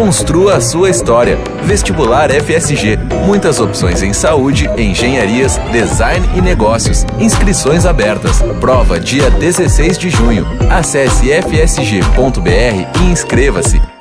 Construa a sua história. Vestibular FSG. Muitas opções em saúde, engenharias, design e negócios. Inscrições abertas. Prova dia 16 de junho. Acesse fsg.br e inscreva-se.